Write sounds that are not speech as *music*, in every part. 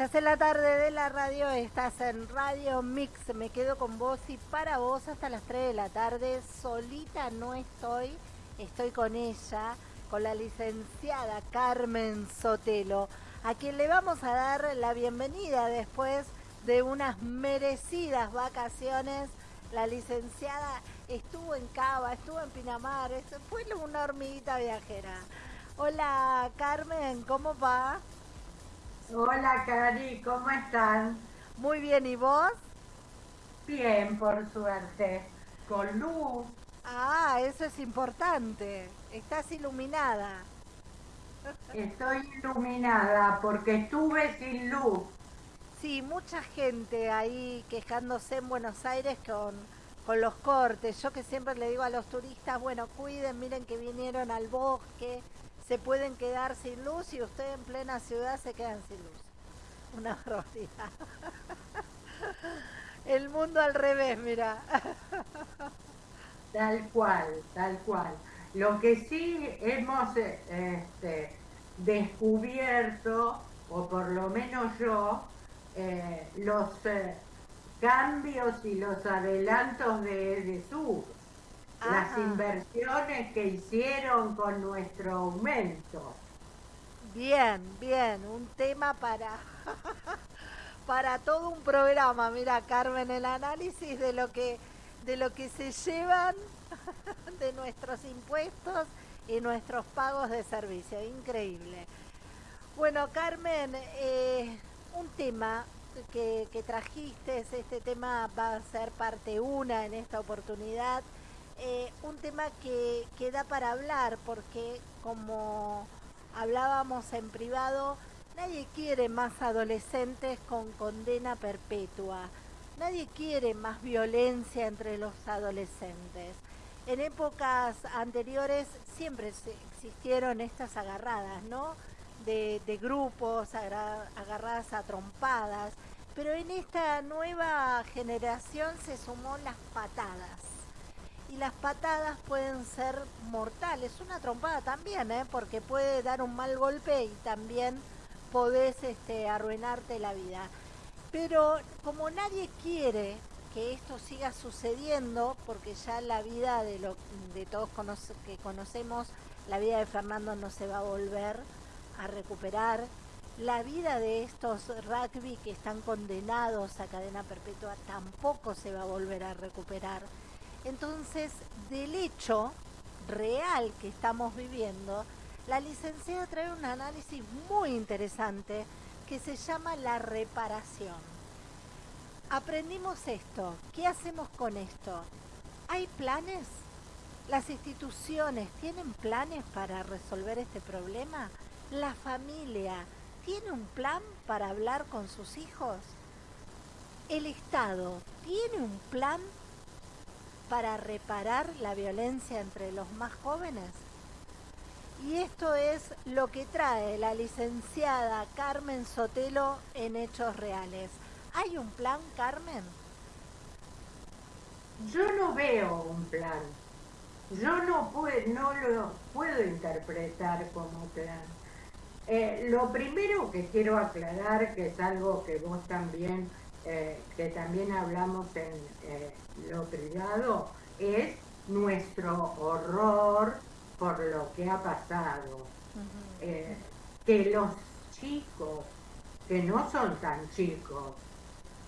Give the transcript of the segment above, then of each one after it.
Estás en la tarde de la radio, estás en Radio Mix. Me quedo con vos y para vos hasta las 3 de la tarde. Solita no estoy, estoy con ella, con la licenciada Carmen Sotelo, a quien le vamos a dar la bienvenida después de unas merecidas vacaciones. La licenciada estuvo en Cava, estuvo en Pinamar, fue una hormiguita viajera. Hola Carmen, ¿cómo va? Hola Cari, ¿cómo están? Muy bien, ¿y vos? Bien, por suerte. Con luz. Ah, eso es importante. Estás iluminada. Estoy iluminada porque estuve sin luz. Sí, mucha gente ahí quejándose en Buenos Aires con, con los cortes. Yo que siempre le digo a los turistas, bueno, cuiden, miren que vinieron al bosque, se pueden quedar sin luz y ustedes en plena ciudad se quedan sin luz. Una barbaridad. El mundo al revés, mira. Tal cual, tal cual. Lo que sí hemos este, descubierto, o por lo menos yo, eh, los eh, cambios y los adelantos de, de sur las inversiones que hicieron con nuestro aumento. Bien, bien, un tema para *laughs* para todo un programa. Mira, Carmen, el análisis de lo que de lo que se llevan *laughs* de nuestros impuestos y nuestros pagos de servicio. Increíble. Bueno, Carmen, eh, un tema que, que trajiste, este tema va a ser parte una en esta oportunidad eh, un tema que, que da para hablar porque como hablábamos en privado, nadie quiere más adolescentes con condena perpetua. Nadie quiere más violencia entre los adolescentes. En épocas anteriores siempre existieron estas agarradas, ¿no? De, de grupos, agarradas a trompadas, pero en esta nueva generación se sumó las patadas y las patadas pueden ser mortales. Una trompada también, ¿eh? porque puede dar un mal golpe y también podés este, arruinarte la vida. Pero como nadie quiere que esto siga sucediendo, porque ya la vida de, lo, de todos que conocemos, la vida de Fernando no se va a volver a recuperar, la vida de estos rugby que están condenados a cadena perpetua tampoco se va a volver a recuperar. Entonces, del hecho real que estamos viviendo, la licenciada trae un análisis muy interesante que se llama la reparación. Aprendimos esto, ¿qué hacemos con esto? ¿Hay planes? ¿Las instituciones tienen planes para resolver este problema? ¿La familia tiene un plan para hablar con sus hijos? ¿El Estado tiene un plan para reparar la violencia entre los más jóvenes? Y esto es lo que trae la licenciada Carmen Sotelo en Hechos Reales. ¿Hay un plan, Carmen? Yo no veo un plan. Yo no, no lo puedo interpretar como plan. Eh, lo primero que quiero aclarar, que es algo que vos también eh, que también hablamos en eh, lo privado, es nuestro horror por lo que ha pasado. Eh, que los chicos, que no son tan chicos,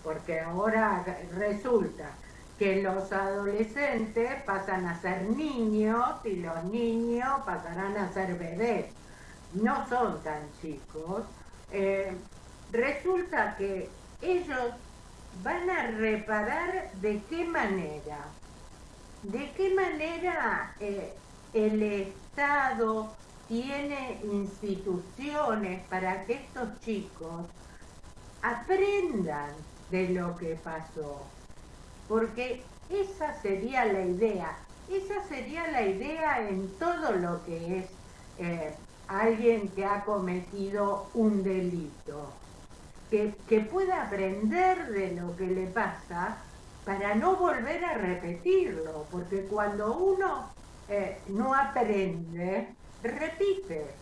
porque ahora resulta que los adolescentes pasan a ser niños y los niños pasarán a ser bebés. No son tan chicos. resulta que ellos van a reparar de qué manera. ¿De qué manera eh, el Estado tiene instituciones para que estos chicos aprendan de lo que pasó? Porque esa sería la idea, esa sería la idea en todo lo que es eh, alguien que ha cometido un delito que, pueda aprender de lo que le pasa para no volver a repetirlo, porque cuando uno eh, no aprende, repite.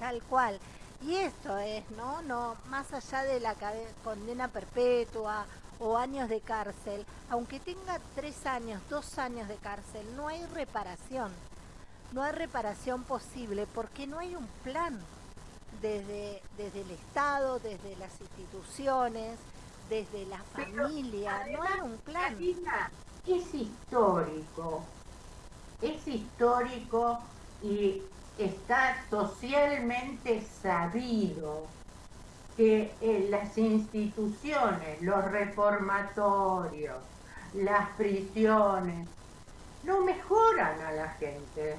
Tal cual. Y esto es, ¿no? No, más allá de la condena perpetua o años de cárcel, aunque tenga tres años, dos años de cárcel, no hay reparación. No hay reparación posible porque no hay un plan desde, desde el Estado, desde las instituciones, desde la familia, no hay un plan. es histórico, es histórico y está socialmente sabido que eh, las instituciones, los reformatorios, las prisiones, no mejoran a la gente,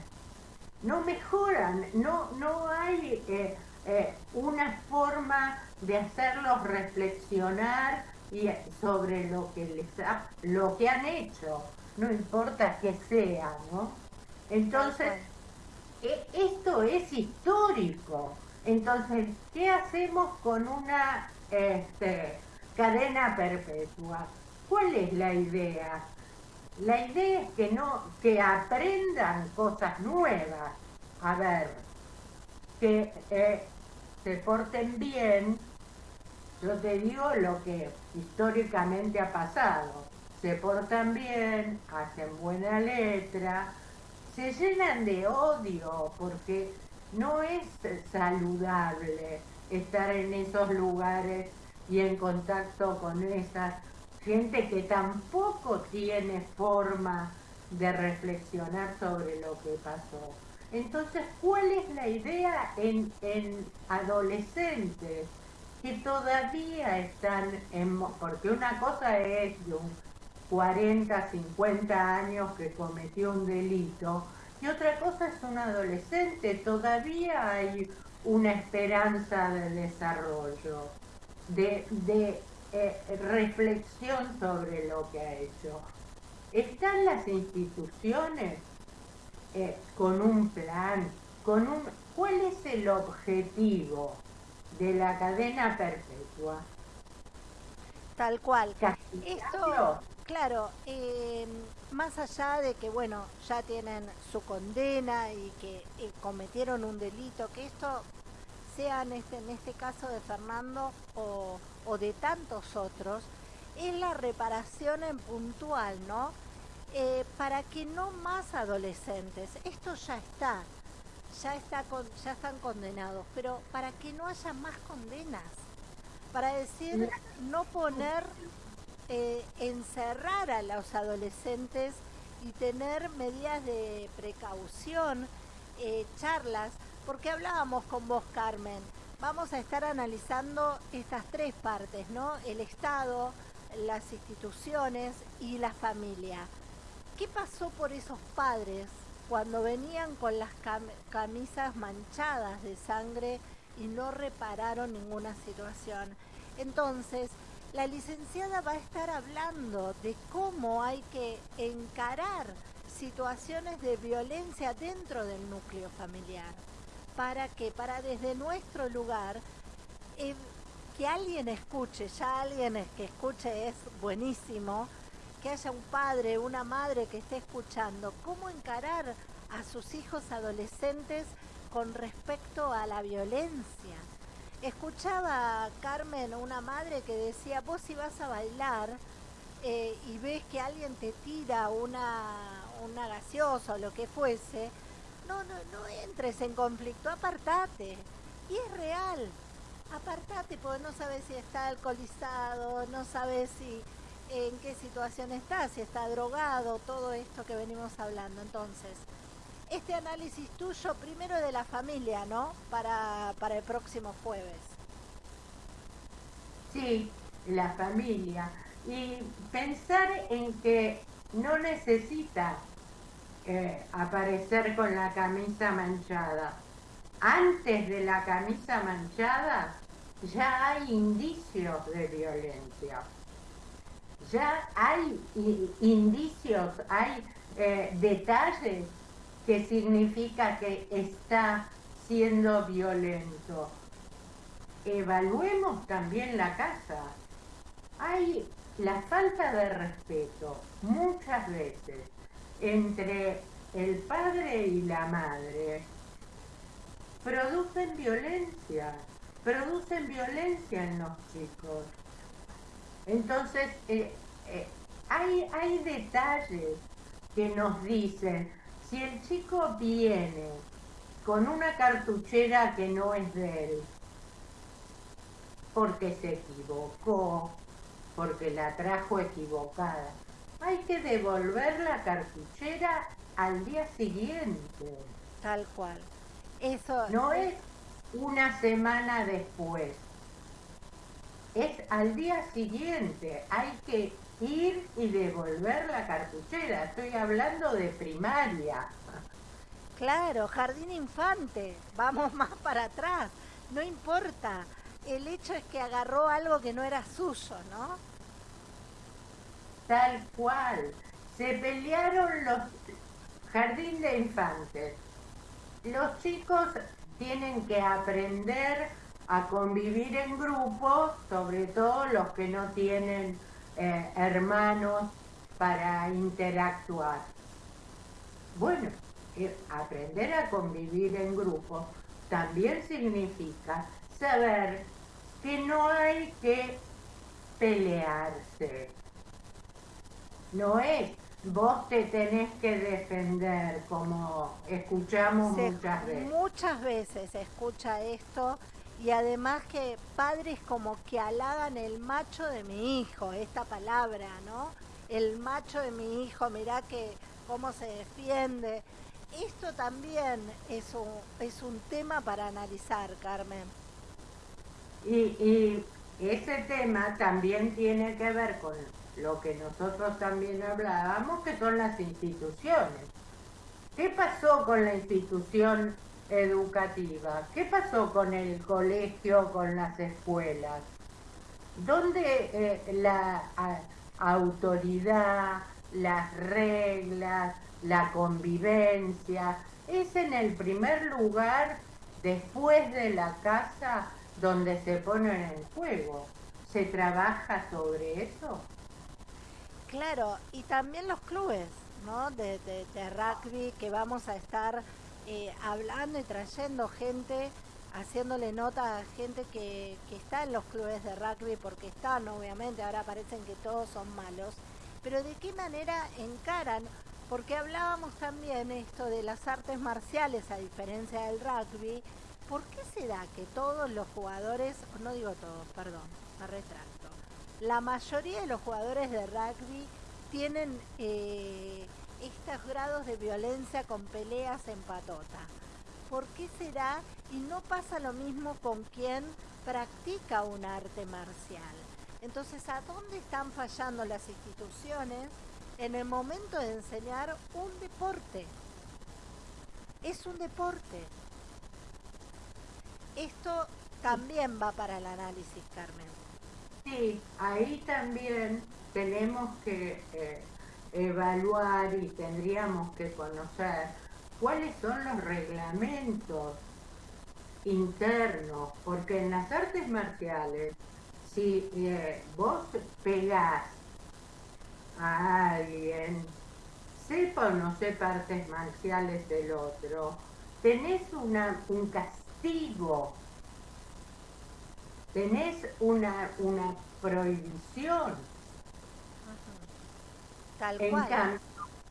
no mejoran, no, no hay eh, eh, una forma de hacerlos reflexionar y, sobre lo que les lo que han hecho, no importa que sea, ¿no? Entonces, e, esto es histórico. Entonces, ¿qué hacemos con una este, cadena perpetua? ¿Cuál es la idea? La idea es que no, que aprendan cosas nuevas. A ver, que eh, se porten bien. Yo te digo lo que históricamente ha pasado. Se portan bien, hacen buena letra, se llenan de odio porque no es saludable estar en esos lugares y en contacto con esa gente que tampoco tiene forma de reflexionar sobre lo que pasó. Entonces, ¿cuál es la idea en, en adolescentes que todavía están en... Porque una cosa es de un 40, 50 años que cometió un delito, y otra cosa es un adolescente, todavía hay una esperanza de desarrollo, de, eh, reflexión sobre lo que ha hecho. Están las instituciones eh, con un plan, con un... ¿Cuál es el objetivo de la cadena perpetua? Tal cual. Esto, claro, eh, más allá de que, bueno, ya tienen su condena y que eh, cometieron un delito, que esto sea en este, en este caso de Fernando o, o de tantos otros, es la reparación en puntual, ¿no? Eh, para que no más adolescentes, esto ya está, ya, está con, ya están condenados, pero para que no haya más condenas, para decir, no poner, eh, encerrar a los adolescentes y tener medidas de precaución, eh, charlas, porque hablábamos con vos, Carmen, vamos a estar analizando estas tres partes, ¿no? El Estado, las instituciones y la familia. ¿Qué pasó por esos padres cuando venían con las camisas manchadas de sangre y no repararon ninguna situación? Entonces, la licenciada va a estar hablando de cómo hay que encarar situaciones de violencia dentro del núcleo familiar. Para que, para desde nuestro lugar, eh, que alguien escuche, ya alguien que escuche es buenísimo, que haya un padre, una madre que esté escuchando, cómo encarar a sus hijos adolescentes con respecto a la violencia. Escuchaba Carmen, una madre que decía, vos si vas a bailar eh, y ves que alguien te tira una, una gaseosa o lo que fuese, no, no, no entres en conflicto, apartate. Y es real, apartate porque no sabes si está alcoholizado, no sabes si en qué situación está, si está drogado, todo esto que venimos hablando. Entonces, este análisis tuyo primero de la familia, ¿no? Para, para el próximo jueves. Sí, la familia. Y pensar en que no necesita eh, aparecer con la camisa manchada. Antes de la camisa manchada ya hay indicios de violencia ya hay indicios, hay eh, detalles que significa que está siendo violento. Evaluemos también la casa. Hay la falta de respeto muchas veces entre el padre y la madre producen violencia, producen violencia en los chicos. Entonces, eh, eh, hay, hay detalles que nos dicen, si el chico viene con una cartuchera que no es de él, porque se equivocó, porque la trajo equivocada, hay que devolver la cartuchera al día siguiente. Tal cual. Eso no es una semana después. Es al día siguiente. Hay que ir y devolver la cartuchera. Estoy hablando de primaria. Claro, jardín infante. Vamos más para atrás. No importa. El hecho es que agarró algo que no era suyo, ¿no? Tal cual. Se pelearon los jardín de infantes. Los chicos tienen que aprender a convivir en grupos, sobre todo los que no tienen eh, hermanos para interactuar. Bueno, eh, aprender a convivir en grupo también significa saber que no hay que pelearse. No es vos te tenés que defender, como escuchamos muchas veces. Muchas veces se escucha esto y además que padres como que halagan el macho de mi hijo, esta palabra, ¿no? El macho de mi hijo, mirá que cómo se defiende. Esto también es un, es un tema para analizar, Carmen. Y, y ese tema también tiene que ver con lo que nosotros también hablábamos, que son las instituciones. ¿Qué pasó con la institución educativa? ¿Qué pasó con el colegio, con las escuelas? ¿Dónde eh, la autoridad, las reglas, la convivencia, es en el primer lugar después de la casa donde se ponen en juego? ¿Se trabaja sobre eso? Claro, y también los clubes ¿no? de, rugby que vamos a estar eh, hablando y trayendo gente, haciéndole nota a gente que, que está en los clubes de rugby, porque están obviamente, ahora parecen que todos son malos, pero de qué manera encaran, porque hablábamos también esto de las artes marciales a diferencia del rugby, ¿por qué se da que todos los jugadores, no digo todos, perdón, me retracto, la mayoría de los jugadores de rugby tienen eh, estos grados de violencia con peleas en patota. ¿Por qué será? Y no pasa lo mismo con quien practica un arte marcial. Entonces, ¿a dónde están fallando las instituciones en el momento de enseñar un deporte? Es un deporte. Esto también va para el análisis, Carmen. Sí, ahí también tenemos que eh, evaluar y tendríamos que conocer cuáles son los reglamentos internos, porque en las artes marciales, si eh, vos pegás a alguien, sepa o no sepa artes marciales del otro, tenés una, un castigo tenés una, una prohibición. Tal cual.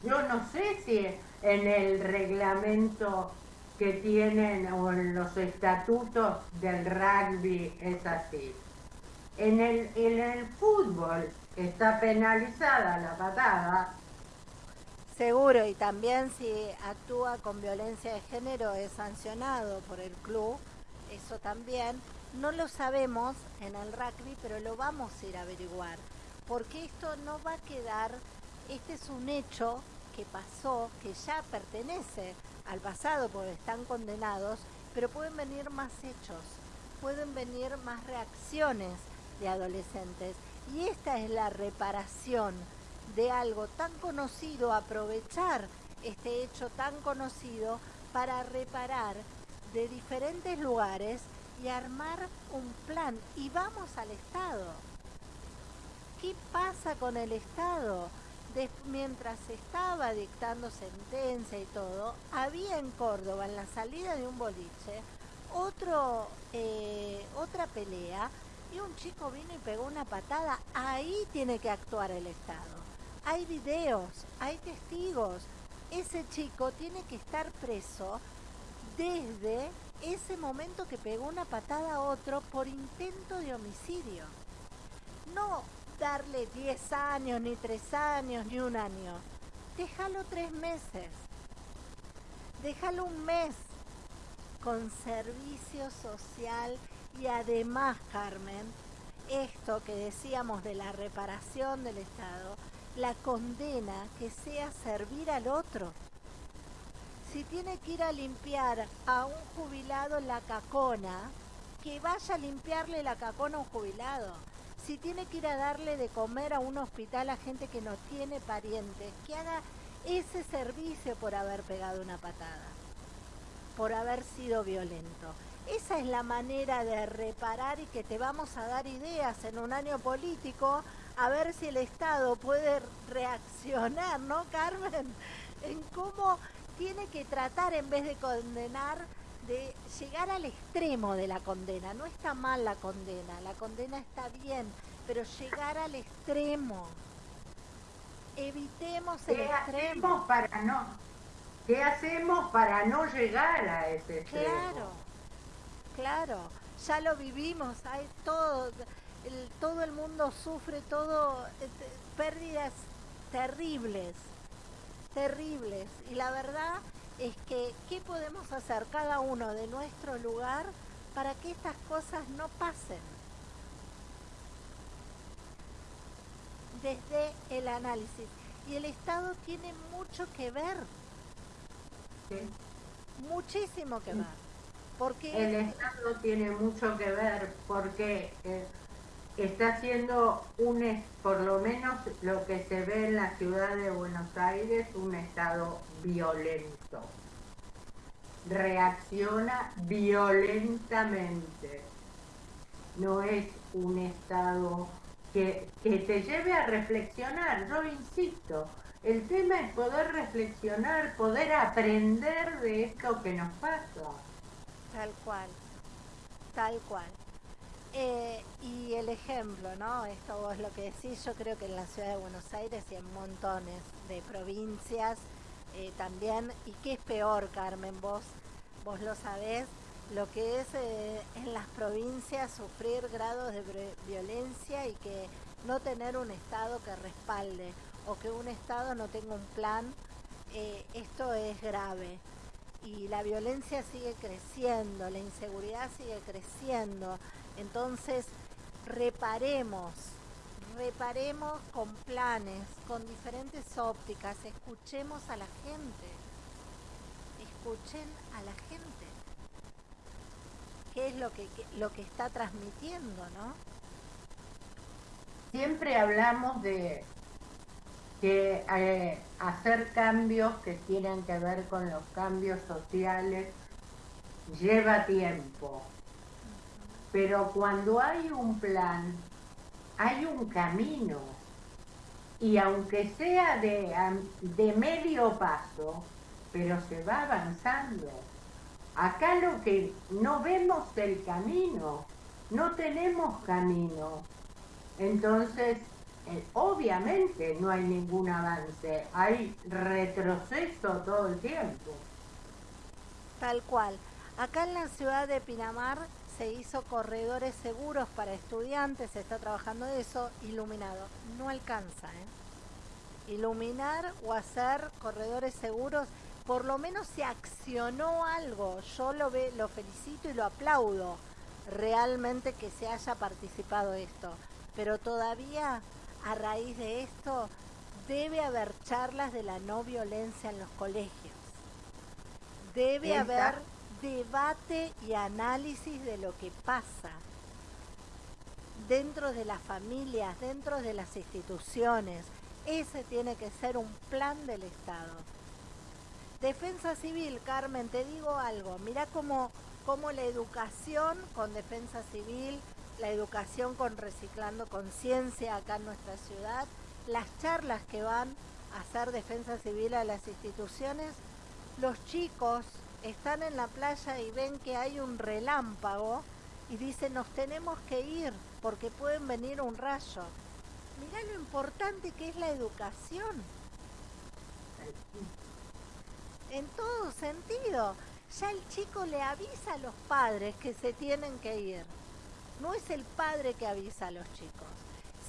yo no sé si en el reglamento que tienen o en los estatutos del rugby es así. En el, en el fútbol está penalizada la patada. Seguro, y también si actúa con violencia de género es sancionado por el club, eso también. No lo sabemos en el rugby, pero lo vamos a ir a averiguar, porque esto no va a quedar, este es un hecho que pasó, que ya pertenece al pasado porque están condenados, pero pueden venir más hechos, pueden venir más reacciones de adolescentes. Y esta es la reparación de algo tan conocido, aprovechar este hecho tan conocido para reparar de diferentes lugares y armar un plan. Y vamos al Estado. ¿Qué pasa con el Estado? Mientras estaba dictando sentencia y todo, había en Córdoba, en la salida de un boliche, otro, eh, otra pelea y un chico vino y pegó una patada, ahí tiene que actuar el Estado. Hay videos, hay testigos. Ese chico tiene que estar preso desde ese momento que pegó una patada a otro por intento de homicidio. No darle 10 años, ni 3 años, ni un año. Déjalo 3 meses. Déjalo un mes con servicio social y además, Carmen, esto que decíamos de la reparación del Estado, la condena que sea servir al otro. Si tiene que ir a limpiar a un jubilado la cacona, que vaya a limpiarle la cacona a un jubilado. Si tiene que ir a darle de comer a un hospital a gente que no tiene parientes, que haga ese servicio por haber pegado una patada, por haber sido violento. Esa es la manera de reparar y que te vamos a dar ideas en un año político a ver si el Estado puede reaccionar, ¿no, Carmen? *laughs* En cómo tiene que tratar en vez de condenar, de llegar al extremo de la condena. No está mal la condena, la condena está bien, pero llegar al extremo. Evitemos el extremo. para no, ¿Qué hacemos para no llegar a ese extremo? Claro, claro, ya lo vivimos, hay todo todo el mundo sufre todo, eh, pérdidas terribles, terribles. Y la verdad es que, ¿qué podemos hacer cada uno de nuestro lugar para que estas cosas no pasen? Desde el análisis. Y el Estado tiene mucho que ver. Muchísimo que ver. Porque el Estado tiene mucho que ver porque eh, está haciendo un, por lo menos lo que se ve en la ciudad de Buenos Aires, un estado violento. Reacciona violentamente. No es un estado que, que te lleve a reflexionar. Yo insisto, el tema es poder reflexionar, poder aprender de esto que nos pasa. Tal cual, tal cual. Eh, y el ejemplo, ¿no? Esto vos lo que decís, yo creo que en la ciudad de Buenos Aires y en montones de provincias eh, también, y qué es peor, Carmen, vos, vos lo sabés, lo que es eh, en las provincias sufrir grados de violencia y que no tener un Estado que respalde o que un Estado no tenga un plan, esto es grave. Y la violencia sigue creciendo, la inseguridad sigue creciendo. Entonces, reparemos, reparemos con planes, con diferentes ópticas, escuchemos a la gente, escuchen a la gente, qué es lo que, lo que está transmitiendo, ¿no? Siempre hablamos de que eh, hacer cambios que tienen que ver con los cambios sociales lleva tiempo pero cuando hay un plan, hay un camino. Y aunque sea de, medio paso, pero se va avanzando. Acá lo que no vemos el camino, no tenemos camino. Entonces, eh, obviamente no hay ningún avance, hay retroceso todo el tiempo. Tal cual. Acá en la ciudad de Pinamar se hizo corredores seguros para estudiantes, se está trabajando eso, iluminado. No alcanza, ¿eh? Iluminar o hacer corredores seguros, por lo menos se accionó algo. Yo lo, ve, lo felicito y lo aplaudo realmente que se haya participado esto. Pero todavía a raíz de esto debe haber charlas de la no violencia en los colegios. Debe haber debate y análisis de lo que pasa dentro de las familias, dentro de las instituciones. Ese tiene que ser un plan del Estado. Defensa civil, Carmen, te digo algo. Mira cómo, cómo la educación con defensa civil, la educación con reciclando conciencia acá en nuestra ciudad, las charlas que van a hacer defensa civil a las instituciones, los chicos están en la playa y ven que hay un relámpago y dicen nos tenemos que ir porque pueden venir un rayo. Mirá lo importante que es la educación. En todo sentido. Ya el chico le avisa a los padres que se tienen que ir. No es el padre que avisa a los chicos.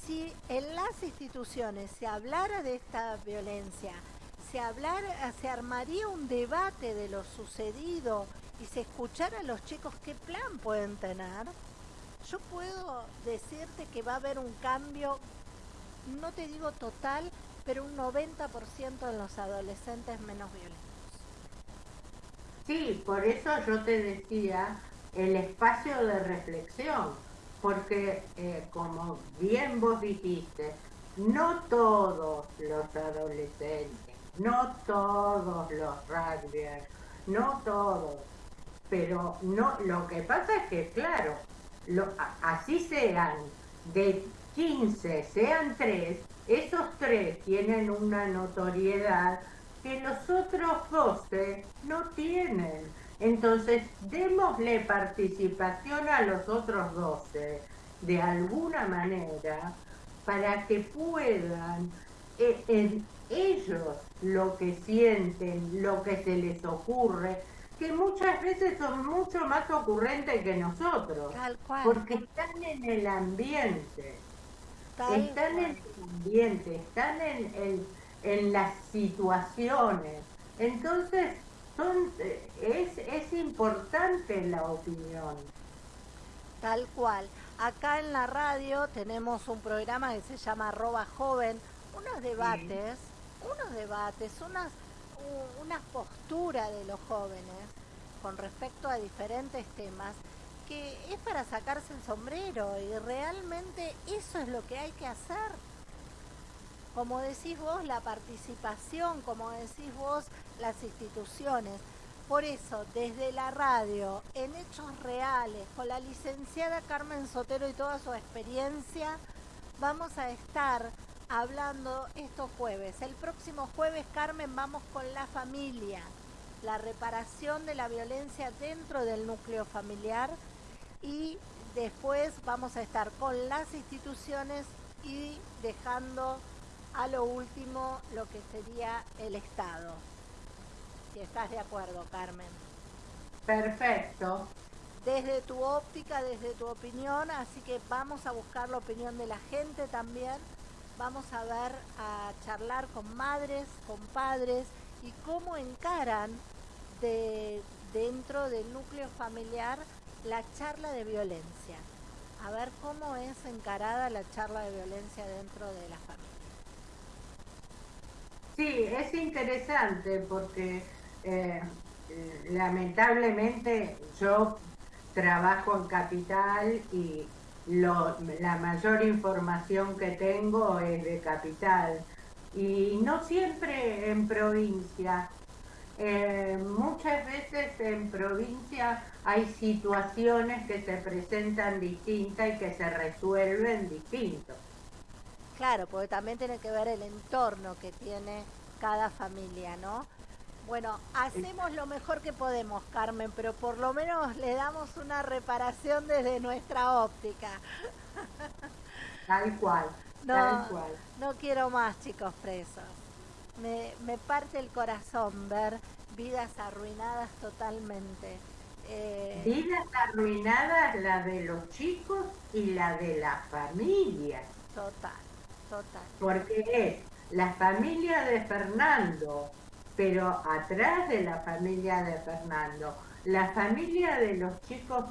Si en las instituciones se hablara de esta violencia, se, hablara, se armaría un debate de lo sucedido y se escuchara a los chicos qué plan pueden tener, yo puedo decirte que va a haber un cambio, no te digo total, pero un 90% en los adolescentes menos violentos. Sí, por eso yo te decía el espacio de reflexión, porque eh, como bien vos dijiste, no todos los adolescentes, no todos los rugbyers, no todos, pero no, lo que pasa es que claro, lo, así sean de 15, sean tres, esos tres tienen una notoriedad que los otros 12 no tienen. Entonces, démosle participación a los otros 12 de alguna manera para que puedan eh, en ellos lo que sienten, lo que se les ocurre, que muchas veces son mucho más ocurrentes que nosotros, porque están en el ambiente, están en el ambiente, están en el en las situaciones. Entonces, son, es, es importante la opinión. Tal cual. Acá en la radio tenemos un programa que se llama Arroba Joven, unos debates, unos debates, unas, una postura de los jóvenes con respecto a diferentes temas que es para sacarse el sombrero y realmente eso es lo que hay que hacer como decís vos, la participación, como decís vos, las instituciones. Por eso, desde la radio, en hechos reales, con la licenciada Carmen Sotero y toda su experiencia, vamos a estar hablando estos jueves. El próximo jueves, Carmen, vamos con la familia, la reparación de la violencia dentro del núcleo familiar y después vamos a estar con las instituciones y dejando a lo último lo que sería el Estado. Si estás de acuerdo, Carmen. Perfecto. Desde tu óptica, desde tu opinión, así que vamos a buscar la opinión de la gente también. Vamos a ver, a charlar con madres, con padres y cómo encaran de, dentro del núcleo familiar la charla de violencia. A ver cómo es encarada la charla de violencia dentro de la familia. Sí, es interesante porque eh, lamentablemente yo trabajo en capital y la mayor información que tengo es de capital y no siempre en provincia. Eh, muchas veces en provincia hay situaciones que se presentan distintas y que se resuelven distintos. Claro, porque también tiene que ver el entorno que tiene cada familia, ¿no? Bueno, hacemos lo mejor que podemos, Carmen, pero por lo menos le damos una reparación desde nuestra óptica. Tal cual, no, tal cual. No quiero más chicos presos. Me, me parte el corazón ver vidas arruinadas totalmente. Eh, vidas arruinadas la de los chicos y la de la familia. Total. Porque es la familia de Fernando, pero atrás de la familia de Fernando, la familia de los chicos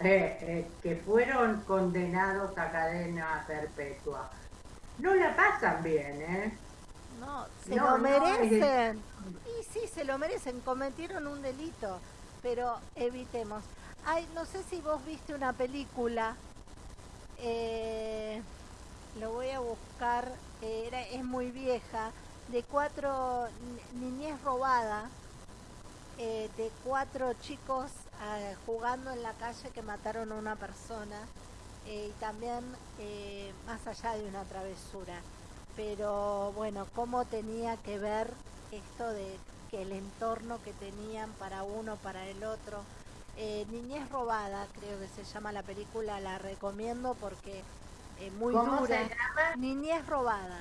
eh, eh, que fueron condenados a cadena perpetua. No la pasan bien, ¿eh? No, se lo merecen. Y sí, se lo merecen, cometieron un delito, pero evitemos. Ay, no sé si vos viste una película. Eh, lo voy a buscar, era, es muy vieja, de cuatro niñez robada, eh, de cuatro chicos ah, jugando en la calle que mataron a una persona eh, y también eh, más allá de una travesura. Pero bueno, cómo tenía que ver esto de que el entorno que tenían para uno, para el otro. Eh, Niñez robada, creo que se llama la película, la recomiendo porque eh, muy ¿Cómo dura. se llama? Niñez robada.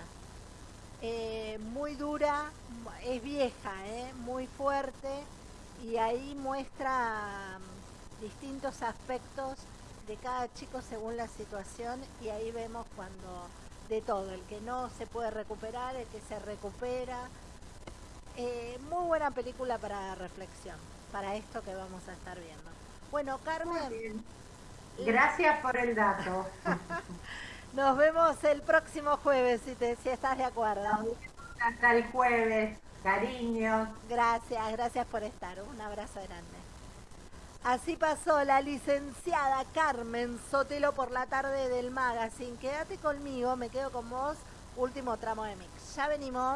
Eh, muy dura, es vieja, eh, muy fuerte y ahí muestra mm, distintos aspectos de cada chico según la situación y ahí vemos cuando de todo, el que no se puede recuperar, el que se recupera. Eh, muy buena película para reflexión, para esto que vamos a estar viendo. Bueno, Carmen. Gracias por el dato. *laughs* nos vemos el próximo jueves si, te, si estás de acuerdo. Hasta el jueves. Cariños. Gracias, gracias por estar. Un abrazo grande. Así pasó la licenciada Carmen Sotelo por la tarde del magazine. Quédate conmigo, me quedo con vos. Último tramo de mix. Ya venimos.